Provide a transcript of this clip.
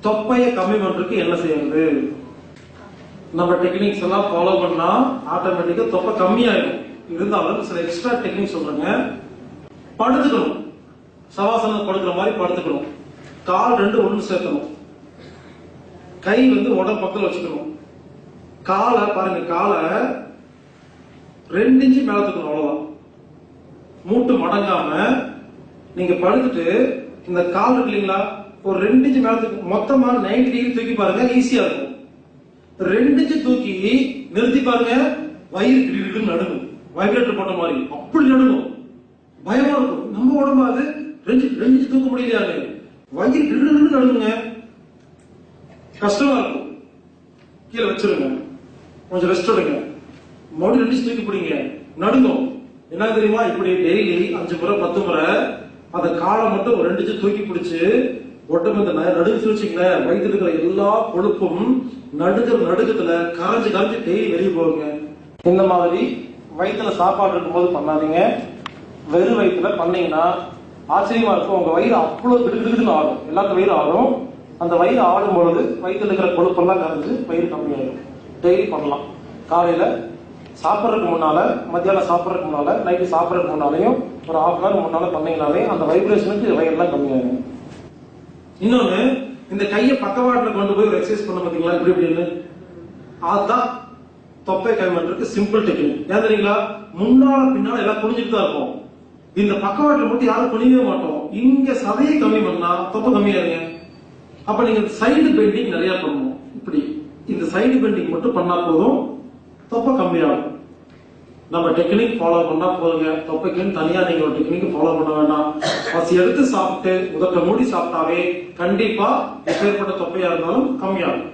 தொப்பையை கம்மி பண்றதுக்கு என்ன செய்யறது? நம்ம டெக்னிக்ஸ் எல்லாம் ஃபாலோ பண்ணா ஆட்டோமேட்டிக்கா தொப்பை கம்மியாயிடும். இருந்தாலும் சில எக்ஸ்ட்ரா டெக்னிக் சொல்றேங்க. படுத்துக்கணும். சவாசனம் படுக்கிற மாதிரி படுத்துக்கணும். கால் ரெண்டு ஒன்று சேர்க்கணும். கை வந்து உடம்பு பக்கத்தில் வச்சுக்கணும். காலை பாருங்க காலை ரெண்டு இன்ச்சு மேல தூக்கணும் அவ்வளவுதான். மூட்டு மடங்காம நீங்க படுத்துட்டு இந்த கால் இருக்கு இல்லைங்களா? ஒரு ரெண்டு இன்ச்சு மேல தூக்கி மொத்தமா 90 டிகிரி தூக்கி பாருங்க ஈஸியா இருக்கும். ரெண்டு இன்ச்சு தூக்கி நிறுத்தி பாருங்க வயிறு கிடுகிடுன்னு நடுங்கும். வைப்ரேட்டர் போட்ட மாதிரி. அப்படி நடுங்கும். பயமா இருக்கும். நம்ம உடம்பு அது ரெண்டு ரெண்டு இன்ச்சு தூக்க முடியலையாங்க வயிறு கிடுகிடுன்னு நடுங்குங்க. கஷ்டமா இருக்கும். கீழே வச்சிருங்க. கொஞ்சம் ரெஸ்ட் எடுங்க. மறுபடியும் ரெண்டு தூக்கி பிடிங்க. நடுங்கும். என்ன தெரியுமா? இப்படி டெய்லி அஞ்சு முறை பத்து முறை அந்த காலை மட்டும் ஒரு ரெண்டு இன்ச்சு தூக்கி பிடிச்சு உடம்பு நடுக்கு ந- நடுங்குச்சு வச்சுங்களேன் இருக்கிற எல்லா கொழுப்பும் நடுக்கிற நடுக்கத்துல கரைஞ்சு கரைஞ்சு டெய்லி வெளியே போகுங்க. இந்த மாதிரி வயிற்றுல சாப்பாடு இருக்கும்போது பண்ணாதீங்க. வெறும் வயிற்றுல பண்ணீங்கன்னா ஆச்சரியமா இருக்கும். உங்க வயிறு அவ்வளவு கிடுகிடுன்னு ஆடும் எல்லாத்து வயிறு ஆடும் அந்த வயிறு ஆடும் பொழுது வயிற்றுல இருக்கிற கொழுப்பெல்லாம் கரைஞ்சு வயிறு கம்மியாயிடும் டெய்லி பண்ணலாம். காலையில சாப்பிட்றதுக்கு முன்னால மத்தியானம் சாப்பிட்றதுக்கு முன்னால நைட்டு சாப்பிட்றதுக்கு முன்னாலையும் ஒரு ஹாஃப் அன் ஹவர் முன்னால பண்ணீங்கனாலே அந்த வைப்ரேஷனுக்கு வயிறுலாம் கம்மியாயிடும் இன்னொன்னு இந்த கையை பக்கவாட்டில் கொண்டு போய் ஒரு எக்ஸசைஸ் பண்ண பாத்தீங்களா இப்படி இப்படின்னு. அதுதான் தொப்பை கை பண்றதுக்கு சிம்பிள் டெக்னிக் ஏன் தெரியுங்களா? முன்னால பின்னால எல்லாம் குனிஞ்சிட்டு தான் இருக்கும். இந்த பக்கவாட்டில் மட்டும் யாரும் குனியவே மாட்டோம். இங்க சதையை கம்மி பண்ணா தொப்பை கம்மியாருங்க அப்ப நீங்க சைடு பெண்டிங் நிறைய பண்ணணும் இப்படி. இந்த சைடு பெண்டிங் மட்டும் பண்ணா போதும். தொப்பை கம்மியாகும். நம்ம டெக்னிக் ஃபாலோ பண்ணா போதுங்க. தொப்பைக்குன்னு தனியா நீங்க ஒரு டெக்னிக் ஃபாலோ பண்ண வேண்டாம். பசி எடுத்து சாப்பிட்டு உதட்ட மூடி சாப்பிட்டாவே கண்டிப்பா எப்பேற்பட்ட தொப்பையா இருந்தாலும் கம்மியாகும்.